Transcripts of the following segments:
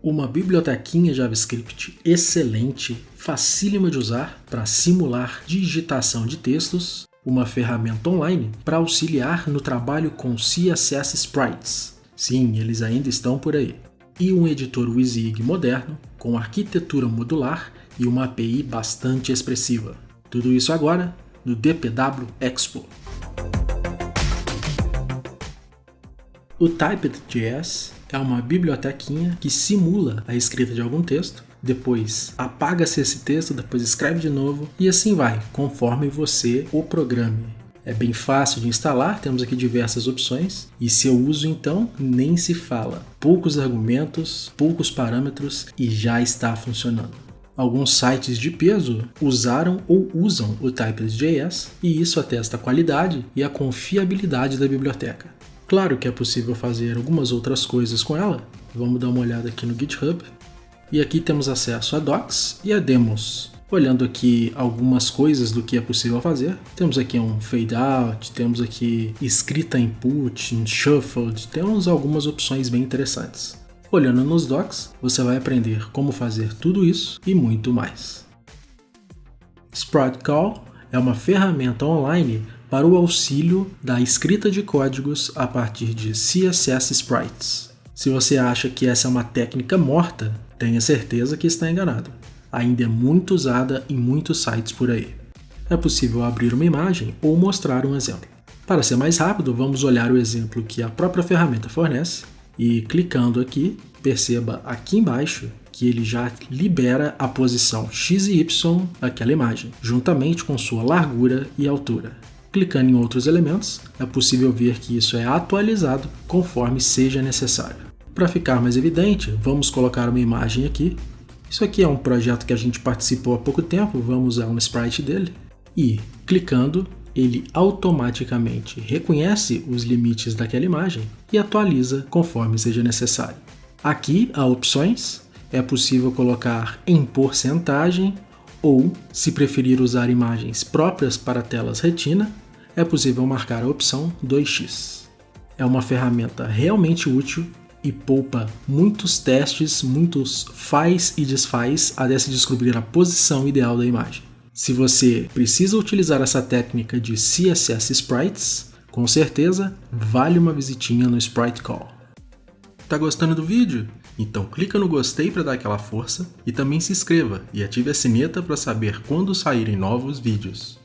Uma bibliotequinha JavaScript excelente, facílima de usar para simular digitação de textos, uma ferramenta online para auxiliar no trabalho com CSS Sprites. Sim, eles ainda estão por aí. E um editor WYSIWYG moderno, com arquitetura modular e uma API bastante expressiva. Tudo isso agora no DPW Expo. O Typed.js é uma bibliotequinha que simula a escrita de algum texto, depois apaga-se esse texto, depois escreve de novo e assim vai, conforme você o programe. É bem fácil de instalar, temos aqui diversas opções e seu uso então nem se fala. Poucos argumentos, poucos parâmetros e já está funcionando. Alguns sites de peso usaram ou usam o Typed.js e isso atesta a qualidade e a confiabilidade da biblioteca. Claro que é possível fazer algumas outras coisas com ela. Vamos dar uma olhada aqui no GitHub. E aqui temos acesso a docs e a demos. Olhando aqui algumas coisas do que é possível fazer, temos aqui um fade out, temos aqui escrita input, shuffled, temos algumas opções bem interessantes. Olhando nos docs, você vai aprender como fazer tudo isso e muito mais. Sprite Call é uma ferramenta online para o auxílio da escrita de códigos a partir de CSS Sprites. Se você acha que essa é uma técnica morta, tenha certeza que está enganado. Ainda é muito usada em muitos sites por aí. É possível abrir uma imagem ou mostrar um exemplo. Para ser mais rápido, vamos olhar o exemplo que a própria ferramenta fornece e clicando aqui, perceba aqui embaixo que ele já libera a posição x e y daquela imagem, juntamente com sua largura e altura. Clicando em outros elementos, é possível ver que isso é atualizado conforme seja necessário. Para ficar mais evidente, vamos colocar uma imagem aqui. Isso aqui é um projeto que a gente participou há pouco tempo, vamos usar um sprite dele. E, clicando, ele automaticamente reconhece os limites daquela imagem e atualiza conforme seja necessário. Aqui há opções, é possível colocar em porcentagem ou, se preferir usar imagens próprias para telas retina, é possível marcar a opção 2x. É uma ferramenta realmente útil e poupa muitos testes, muitos faz e desfaz até se descobrir a posição ideal da imagem. Se você precisa utilizar essa técnica de CSS Sprites, com certeza vale uma visitinha no Sprite Call. Tá gostando do vídeo? Então clica no gostei para dar aquela força e também se inscreva e ative a sineta para saber quando saírem novos vídeos.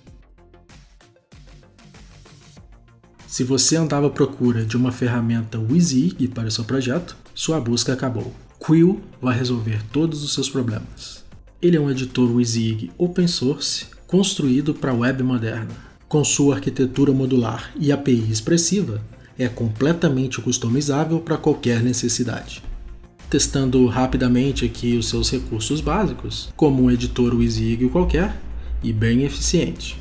Se você andava à procura de uma ferramenta WYSIWYG para seu projeto, sua busca acabou. Quill vai resolver todos os seus problemas. Ele é um editor WYSIWYG open source construído para a web moderna. Com sua arquitetura modular e API expressiva, é completamente customizável para qualquer necessidade testando rapidamente aqui os seus recursos básicos, como um editor WYSIWYG qualquer e bem eficiente.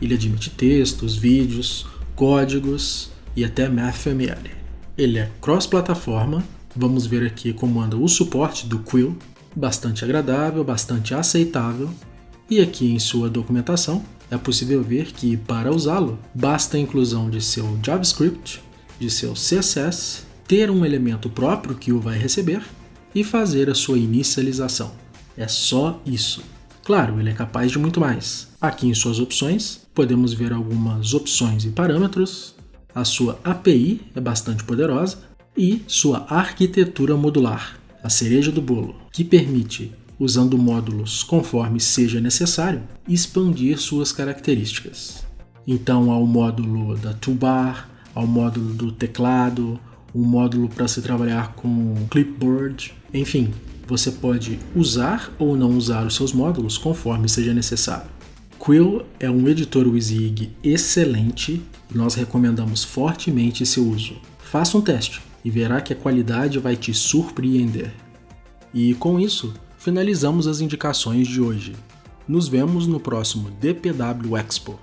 Ele admite textos, vídeos, códigos e até MathML. Ele é cross-plataforma, vamos ver aqui como anda o suporte do Quill, bastante agradável, bastante aceitável, e aqui em sua documentação é possível ver que para usá-lo basta a inclusão de seu JavaScript, de seu CSS ter um elemento próprio que o vai receber e fazer a sua inicialização. É só isso. Claro, ele é capaz de muito mais. Aqui em suas opções, podemos ver algumas opções e parâmetros, a sua API é bastante poderosa e sua arquitetura modular, a cereja do bolo, que permite, usando módulos conforme seja necessário, expandir suas características. Então, ao módulo da toolbar, ao módulo do teclado, um módulo para se trabalhar com clipboard, enfim, você pode usar ou não usar os seus módulos conforme seja necessário. Quill é um editor WYSIWYG excelente e nós recomendamos fortemente seu uso. Faça um teste e verá que a qualidade vai te surpreender. E com isso, finalizamos as indicações de hoje. Nos vemos no próximo DPW Expo.